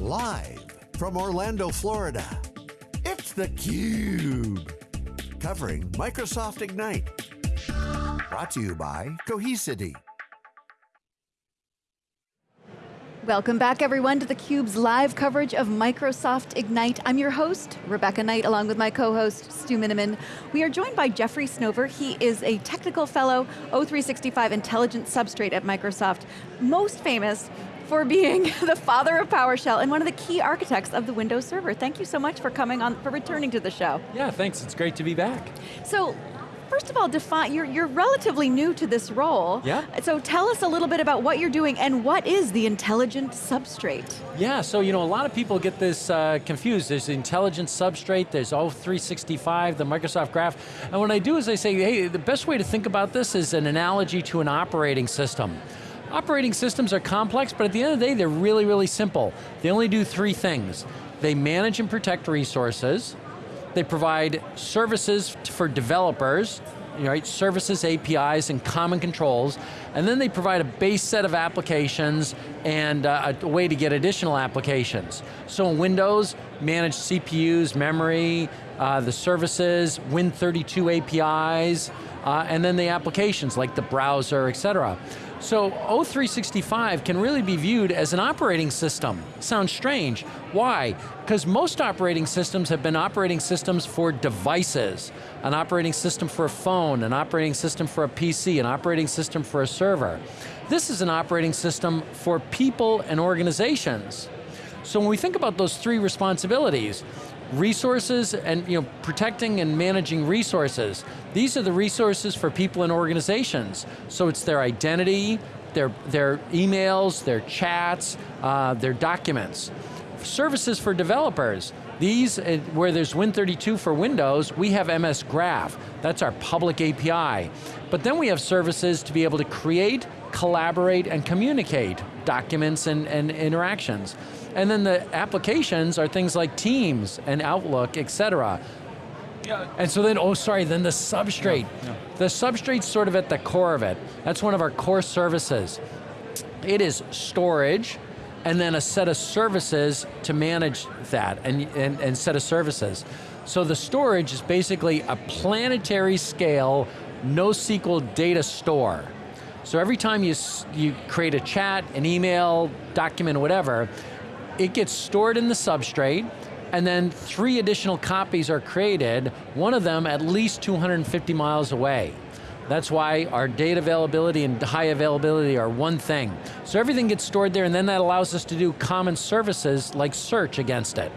Live from Orlando, Florida, it's theCUBE. Covering Microsoft Ignite. Brought to you by Cohesity. Welcome back everyone to theCUBE's live coverage of Microsoft Ignite. I'm your host, Rebecca Knight, along with my co-host, Stu Miniman. We are joined by Jeffrey Snover. He is a technical fellow, O365 Intelligent Substrate at Microsoft. Most famous for being the father of PowerShell and one of the key architects of the Windows Server. Thank you so much for coming on, for returning to the show. Yeah, thanks, it's great to be back. So, first of all, define, you're, you're relatively new to this role. Yeah. So tell us a little bit about what you're doing and what is the intelligent substrate? Yeah, so you know, a lot of people get this uh, confused. There's the intelligent substrate, there's O365, the Microsoft Graph, and what I do is I say, hey, the best way to think about this is an analogy to an operating system. Operating systems are complex, but at the end of the day, they're really, really simple. They only do three things. They manage and protect resources, they provide services for developers, right, services, APIs, and common controls, and then they provide a base set of applications and uh, a way to get additional applications. So in Windows, manage CPUs, memory, uh, the services, Win32 APIs, uh, and then the applications like the browser, et cetera. So O365 can really be viewed as an operating system. Sounds strange. Why? Because most operating systems have been operating systems for devices. An operating system for a phone, an operating system for a PC, an operating system for a server. This is an operating system for people and organizations. So when we think about those three responsibilities, resources and you know, protecting and managing resources. These are the resources for people and organizations. So it's their identity, their, their emails, their chats, uh, their documents. Services for developers. These, uh, where there's Win32 for Windows, we have MS Graph. That's our public API. But then we have services to be able to create, collaborate, and communicate documents and, and interactions. And then the applications are things like Teams and Outlook, et cetera. Yeah. And so then, oh sorry, then the substrate. Yeah, yeah. The substrate's sort of at the core of it. That's one of our core services. It is storage, and then a set of services to manage that, and, and, and set of services. So the storage is basically a planetary scale NoSQL data store. So every time you, you create a chat, an email, document, whatever, it gets stored in the substrate, and then three additional copies are created, one of them at least 250 miles away. That's why our data availability and high availability are one thing. So everything gets stored there and then that allows us to do common services like search against it.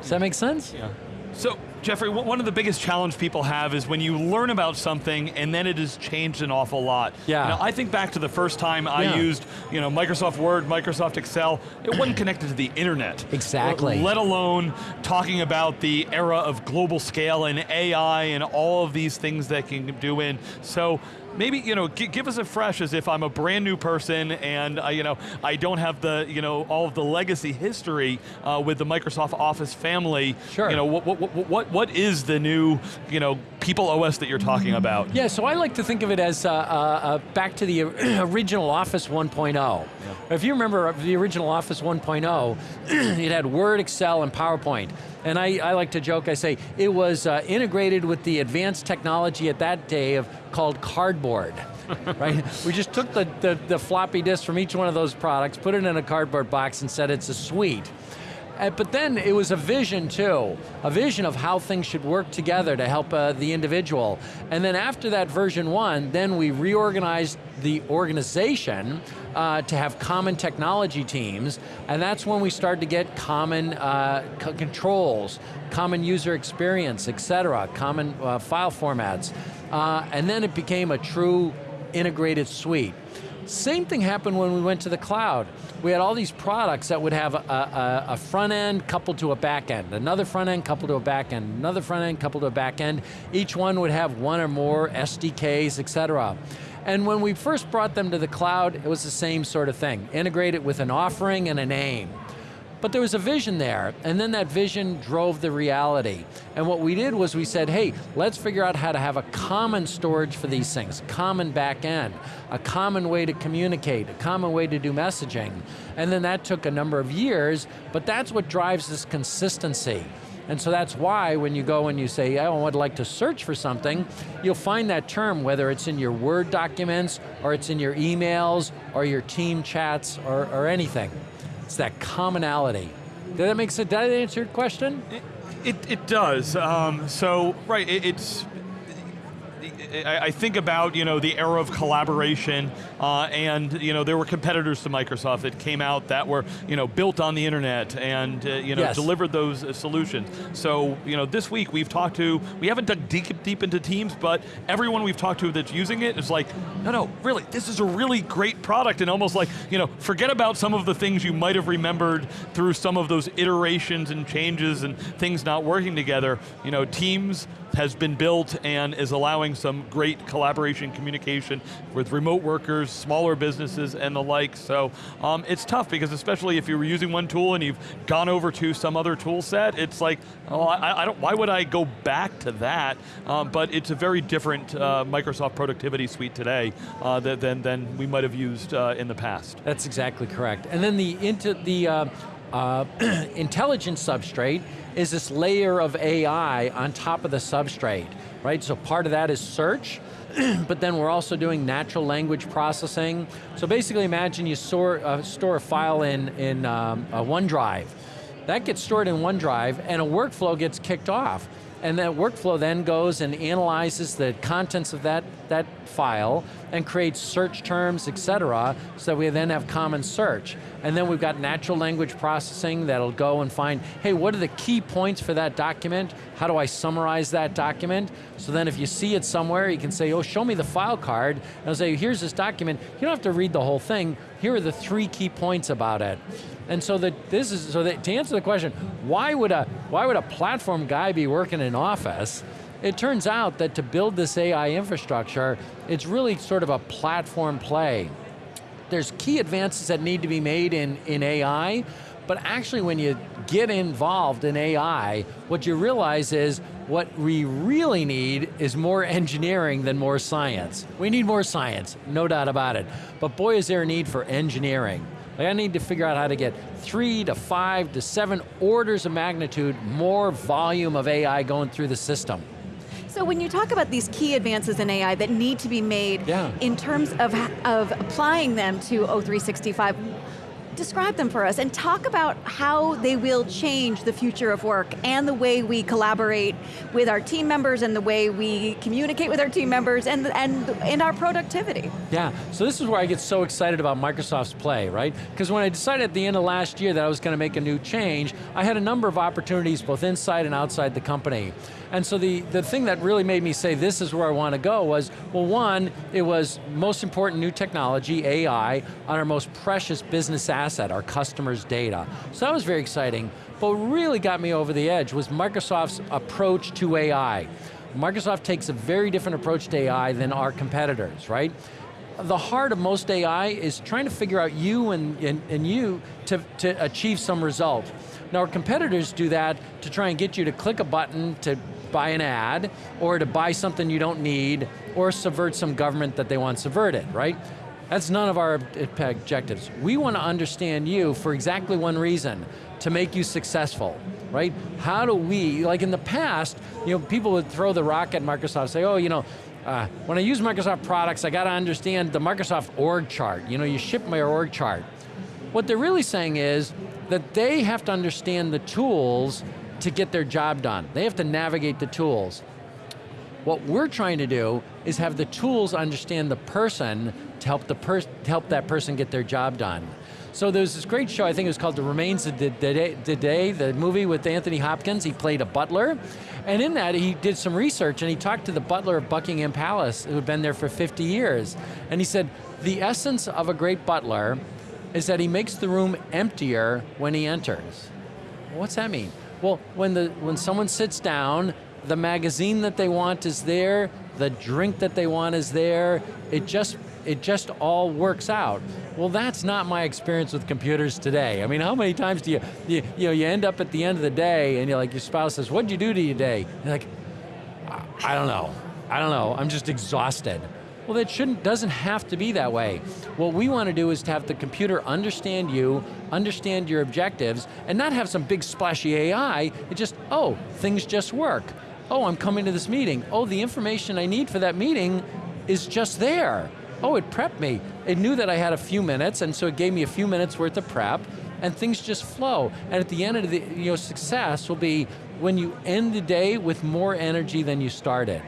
Does that make sense? Yeah. So Jeffrey, one of the biggest challenge people have is when you learn about something and then it has changed an awful lot. Yeah. You know, I think back to the first time I yeah. used you know, Microsoft Word, Microsoft Excel, it wasn't connected to the internet. Exactly. Let alone talking about the era of global scale and AI and all of these things that can do in. So maybe, you know, give us a fresh as if I'm a brand new person and, uh, you know, I don't have the, you know, all of the legacy history uh, with the Microsoft Office family. Sure. You know, what, what, what, what is the new, you know, People OS that you're talking about? Yeah, so I like to think of it as uh, uh, uh back to the original Office 1.0. Yeah. If you remember the original Office 1.0, it had Word, Excel, and PowerPoint. And I, I like to joke, I say, it was uh, integrated with the advanced technology at that day of called cardboard. right? We just took the, the, the, floppy disk from each one of those products, put it in a cardboard box and said it's a suite. Uh, but then it was a vision too, a vision of how things should work together to help uh, the individual. And then after that version one, then we reorganized the organization uh, to have common technology teams, and that's when we started to get common uh, controls, common user experience, et cetera, common uh, file formats. Uh, and then it became a true integrated suite. Same thing happened when we went to the cloud. We had all these products that would have a, a, a, front end coupled to a back end, another front end coupled to a back end, another front end coupled to a back end. Each one would have one or more SDKs, et cetera. And when we first brought them to the cloud, it was the same sort of thing. Integrated with an offering and a name. But there was a vision there, and then that vision drove the reality. And what we did was we said, hey, let's figure out how to have a common storage for these things, common back end, a common way to communicate, a common way to do messaging. And then that took a number of years, but that's what drives this consistency. And so that's why when you go and you say, I would like to search for something, you'll find that term, whether it's in your Word documents, or it's in your emails, or your team chats, or, or anything. It's that commonality. Did that make sense? Did I answer your question? It, it, it does. Um, so, right, it, it's I, think about you know the era of collaboration, uh, and you know there were competitors to Microsoft that came out that were you know built on the internet and uh, you know yes. delivered those uh, solutions. So you know this week we've talked to we haven't dug deep deep into Teams, but everyone we've talked to that's using it is like, no, no, really, this is a really great product, and almost like you know forget about some of the things you might have remembered through some of those iterations and changes and things not working together. You know, Teams has been built and is allowing some great collaboration, communication with remote workers, smaller businesses, and the like. So um, it's tough because especially if you were using one tool and you've gone over to some other tool set, it's like, oh, I, I don't, why would I go back to that? Um, but it's a very different uh, Microsoft productivity suite today uh, than, than we might have used uh, in the past. That's exactly correct. And then the, into the uh, intelligence substrate is this layer of AI on top of the substrate, right? So part of that is search, but then we're also doing natural language processing. So basically imagine you store, uh, store a file in, in um, OneDrive. That gets stored in OneDrive and a workflow gets kicked off. And that workflow then goes and analyzes the contents of that, that file and creates search terms, et cetera, so that we then have common search. And then we've got natural language processing that'll go and find, hey, what are the key points for that document? How do I summarize that document? So then if you see it somewhere, you can say, oh, show me the file card, and I'll say, here's this document. You don't have to read the whole thing. Here are the three key points about it. And so that this is so that to answer the question, why would a why would a platform guy be working in office? It turns out that to build this AI infrastructure, it's really sort of a platform play. There's key advances that need to be made in, in AI, but actually when you get involved in AI, what you realize is what we really need is more engineering than more science. We need more science, no doubt about it. But boy is there a need for engineering. Like I need to figure out how to get three to five to seven orders of magnitude more volume of AI going through the system. So when you talk about these key advances in AI that need to be made yeah. in terms of, of applying them to O365, describe them for us and talk about how they will change the future of work and the way we collaborate with our team members and the way we communicate with our team members and, and, and our productivity. Yeah, so this is where I get so excited about Microsoft's play, right? Because when I decided at the end of last year that I was going to make a new change, I had a number of opportunities both inside and outside the company. And so the, the thing that really made me say this is where I want to go was, well one, it was most important new technology, AI, on our most precious business asset, our customers' data. So that was very exciting. But what really got me over the edge was Microsoft's approach to AI. Microsoft takes a very different approach to AI than our competitors, right? the heart of most AI is trying to figure out you and, and, and you to, to achieve some result. Now our competitors do that to try and get you to click a button to buy an ad, or to buy something you don't need, or subvert some government that they want subverted, right? That's none of our objectives. We want to understand you for exactly one reason, to make you successful, right? How do we, like in the past, you know, people would throw the rock at Microsoft, say, oh, you know, uh, when I use Microsoft products, I got to understand the Microsoft org chart. You know, you ship my org chart. What they're really saying is that they have to understand the tools to get their job done. They have to navigate the tools. What we're trying to do is have the tools understand the person to help, the per to help that person get their job done. So there's this great show, I think it was called The Remains of the Day, the, Day, the movie with Anthony Hopkins. He played a butler. And in that, he did some research and he talked to the butler of Buckingham Palace who had been there for 50 years. And he said, the essence of a great butler is that he makes the room emptier when he enters. What's that mean? Well, when, the, when someone sits down, the magazine that they want is there, the drink that they want is there, it just it just all works out. Well, that's not my experience with computers today. I mean, how many times do you, you, you know, you end up at the end of the day and you're like, your spouse says, what'd you do to your day? You're like, I don't know. I don't know, I'm just exhausted. Well, that shouldn't, doesn't have to be that way. What we want to do is to have the computer understand you, understand your objectives, and not have some big splashy AI, it just, oh, things just work. Oh, I'm coming to this meeting. Oh, the information I need for that meeting is just there. Oh, it prepped me. It knew that I had a few minutes, and so it gave me a few minutes worth of prep, and things just flow. And at the end of the, you know, success will be when you end the day with more energy than you started.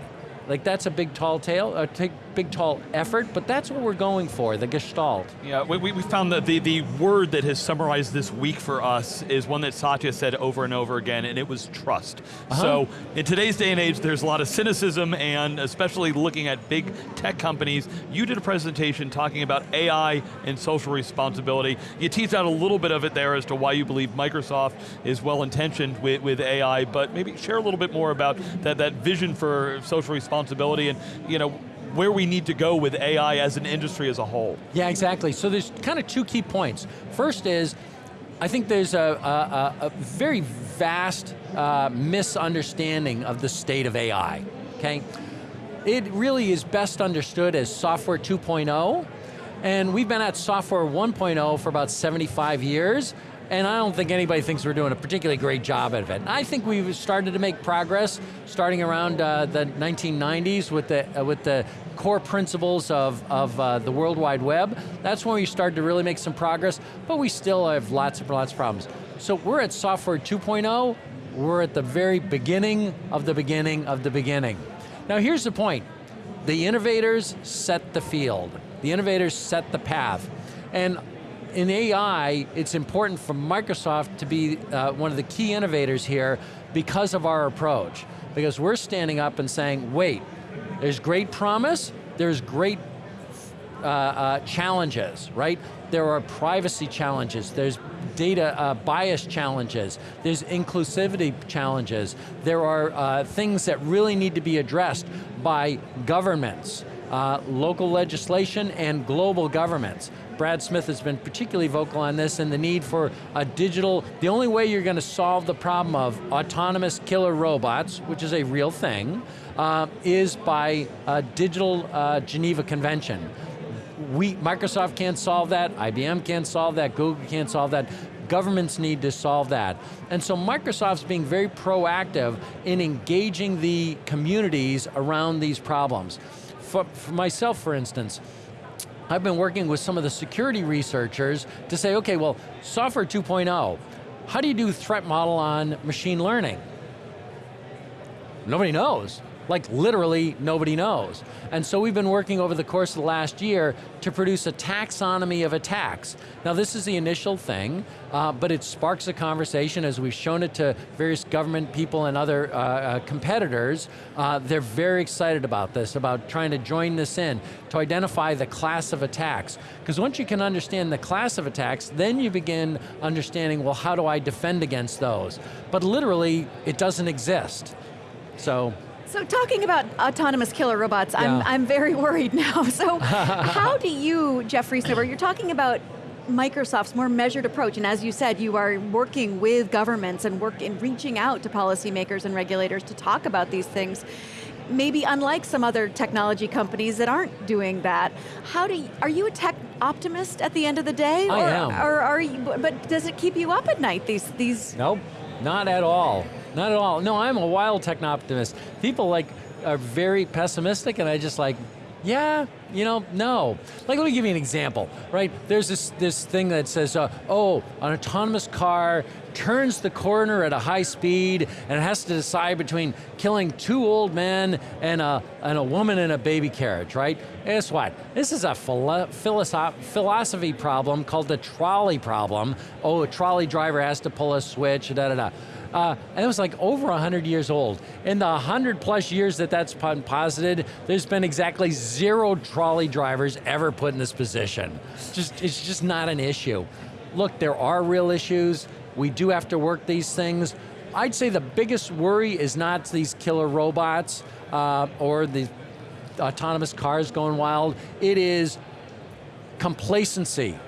Like that's a big tall tale, a big tall effort, but that's what we're going for, the gestalt. Yeah, we, we found that the, the word that has summarized this week for us is one that Satya said over and over again, and it was trust. Uh -huh. So in today's day and age, there's a lot of cynicism, and especially looking at big tech companies. You did a presentation talking about AI and social responsibility. You teased out a little bit of it there as to why you believe Microsoft is well-intentioned with, with AI, but maybe share a little bit more about that, that vision for social responsibility and you know, where we need to go with AI as an industry as a whole. Yeah, exactly. So there's kind of two key points. First is, I think there's a, a, a very vast uh, misunderstanding of the state of AI, okay? It really is best understood as software 2.0, and we've been at software 1.0 for about 75 years, and I don't think anybody thinks we're doing a particularly great job of it. I think we've started to make progress starting around uh, the 1990s with the, uh, with the core principles of, of uh, the World Wide Web. That's when we started to really make some progress, but we still have lots and lots of problems. So we're at software 2.0, we're at the very beginning of the beginning of the beginning. Now here's the point. The innovators set the field. The innovators set the path. And in AI, it's important for Microsoft to be uh, one of the key innovators here because of our approach. Because we're standing up and saying, wait, there's great promise, there's great uh, uh, challenges, right? There are privacy challenges, there's data uh, bias challenges, there's inclusivity challenges, there are uh, things that really need to be addressed by governments, uh, local legislation and global governments. Brad Smith has been particularly vocal on this and the need for a digital, the only way you're going to solve the problem of autonomous killer robots, which is a real thing, uh, is by a digital uh, Geneva Convention. We, Microsoft can't solve that, IBM can't solve that, Google can't solve that, governments need to solve that. And so Microsoft's being very proactive in engaging the communities around these problems. For, for myself, for instance, I've been working with some of the security researchers to say, okay, well, software 2.0, how do you do threat model on machine learning? Nobody knows. Like literally nobody knows. And so we've been working over the course of the last year to produce a taxonomy of attacks. Now this is the initial thing, uh, but it sparks a conversation as we've shown it to various government people and other uh, uh, competitors. Uh, they're very excited about this, about trying to join this in, to identify the class of attacks. Because once you can understand the class of attacks, then you begin understanding, well, how do I defend against those? But literally, it doesn't exist. So so talking about autonomous killer robots, yeah. I'm, I'm very worried now. So how do you, Jeffrey Snover, you're talking about Microsoft's more measured approach, and as you said, you are working with governments and work in reaching out to policymakers and regulators to talk about these things. Maybe unlike some other technology companies that aren't doing that. How do you, are you a tech optimist at the end of the day? I or, am. Or are you, but does it keep you up at night, these, these? Nope, not at all. Not at all. No, I'm a wild techno-optimist. People like are very pessimistic and I just like, yeah, you know, no. Like, let me give you an example, right? There's this, this thing that says, uh, oh, an autonomous car turns the corner at a high speed and has to decide between killing two old men and a, and a woman in a baby carriage, right? Guess what? This is a philo philosophy problem called the trolley problem. Oh, a trolley driver has to pull a switch, da da da. Uh, and it was like over 100 years old. In the 100 plus years that that's been posited, there's been exactly zero trolley drivers ever put in this position. Just, it's just not an issue. Look, there are real issues. We do have to work these things. I'd say the biggest worry is not these killer robots uh, or the autonomous cars going wild. It is complacency.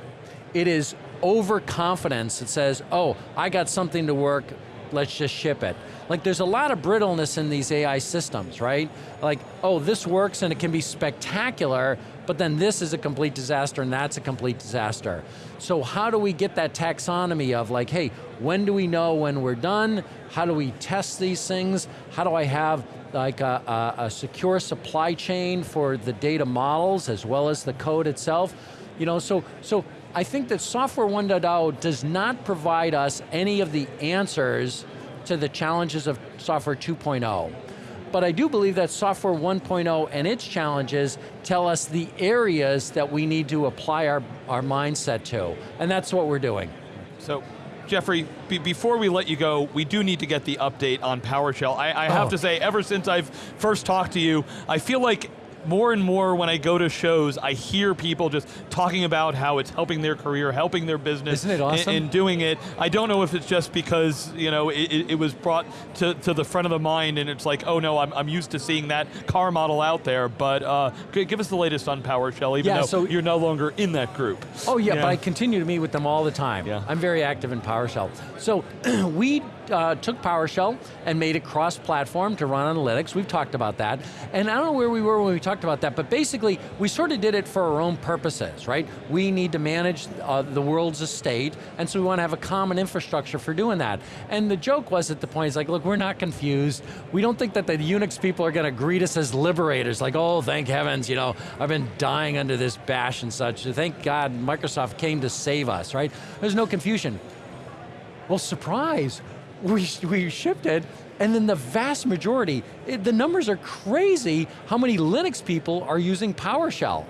It is overconfidence that says, oh, I got something to work, let's just ship it. Like there's a lot of brittleness in these AI systems, right? Like, oh, this works and it can be spectacular, but then this is a complete disaster and that's a complete disaster. So how do we get that taxonomy of like, hey, when do we know when we're done? How do we test these things? How do I have like a, a, a secure supply chain for the data models as well as the code itself? You know, so, so I think that Software 1.0 does not provide us any of the answers to the challenges of Software 2.0. But I do believe that Software 1.0 and its challenges tell us the areas that we need to apply our, our mindset to, and that's what we're doing. So, Jeffrey, be before we let you go, we do need to get the update on PowerShell. I, I have Oh. to say, ever since I've first talked to you, I feel like more and more when I go to shows, I hear people just talking about how it's helping their career, helping their business. Isn't it awesome? And, doing it. I don't know if it's just because you know it, it, it was brought to, to the front of the mind and it's like, oh no, I'm, I'm used to seeing that car model out there, but uh, give us the latest on PowerShell, even Yeah, though so- you're no longer in that group. Oh yeah, but I continue to meet with them all the time. Yeah. I'm very active in PowerShell. So we uh, took PowerShell and made it cross-platform to run Linux. We've talked about that. And I don't know where we were when we talked about that, but basically we sort of did it for our own purposes, right? We need to manage uh, the world's estate, and so we want to have a common infrastructure for doing that. And the joke was at the point, it's like, look, we're not confused. We don't think that the Unix people are going to greet us as liberators, like, oh, thank heavens, you know, I've been dying under this bash and such. Thank God Microsoft came to save us, right? There's no confusion. Well, surprise, we, we shipped it, and then the vast majority, it, the numbers are crazy how many Linux people are using PowerShell.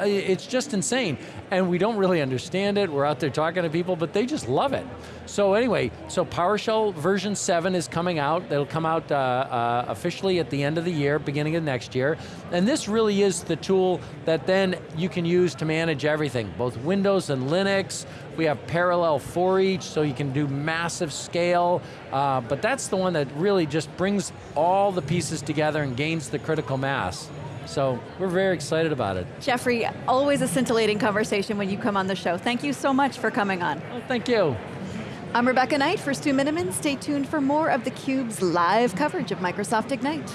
It's just insane. And we don't really understand it. We're out there talking to people, but they just love it. So anyway, so PowerShell version 7 is coming out. It'll come out uh, uh, officially at the end of the year, beginning of next year. And this really is the tool that then you can use to manage everything, both Windows and Linux. We have parallel for each, so you can do massive scale. Uh, but that's the one that really just brings all the pieces together and gains the critical mass. So we're very excited about it. Jeffrey, always a scintillating conversation when you come on the show. Thank you so much for coming on. Well, thank you. I'm Rebecca Knight for Stu Miniman. Stay tuned for more of theCUBE's live coverage of Microsoft Ignite.